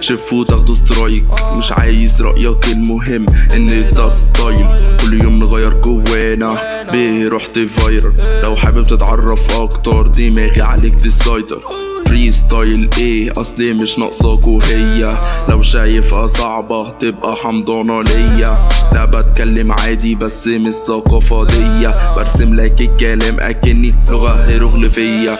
شفوا تاخدوا strike. مش عايز رأيك المهم إن ده style. كل يوم نغير جوانا. بيه رحت viral لو حابب تتعرف أكتر دماغي عليك تسيطر freestyle إيه؟ أصلي مش ناقصاكوا هي لو شايفها صعبة تبقى حمضانة ليا. لا بتكلم عادي بس مش ثقافة ديا برسم لك الكلام أكني لغة هيروغليفية.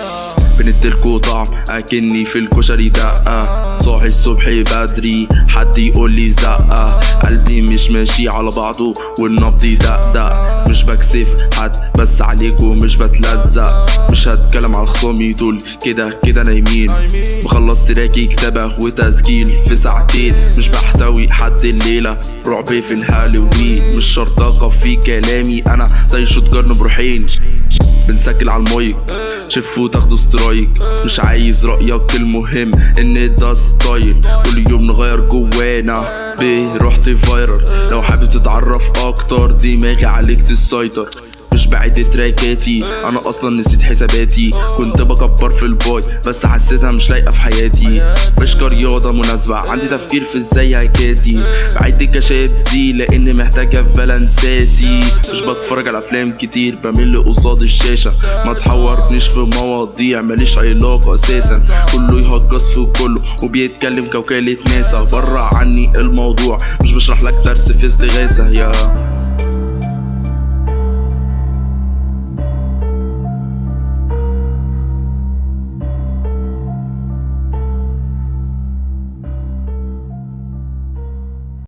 بنديلكوا طعم أكني في الكشري دقة. صاحي الصبح بدري حد يقول لي زقة. قلبي مش ماشي على بعضه والنبض دقدق مش بكسف حد بس عليكوا مش بتلزق. مش هتكلم على خصامي دول كده كده نايمين. بخلص تراكي كتابة وتسجيل في ساعتين مش بحتوي حد الليلة. رعب في الهالوين مش شرط أقف في كلامي. أنا زي شوتجارن بروحين. بنسجل على المايك. شفوا تاخدوا سترايك مش عايز رأيك المهم إن ده ستايل. كل يوم نغير جوانا. بيه رحت فايرال لو حابب تتعرف أكتر دماغي عليك تسيطر. مش بعد تراكاتي. أنا أصلا نسيت حساباتي. كنت بكبر في الباي بس حسيتها مش لايقة في حياتي. مش كرياضه مناسبة. عندي تفكير في إزاي هكاتي بعد الكاشات دي لأن محتاجه في بالانساتي مش بتفرج على أفلام كتير. بمل قصاد الشاشة. ما تحورنيش في مواضيع ماليش علاقة أساسا. كله يهجص في كله وبيتكلم كوكالة ناسا. بره عني الموضوع. مش بشرح لك درس في استغاثة. يا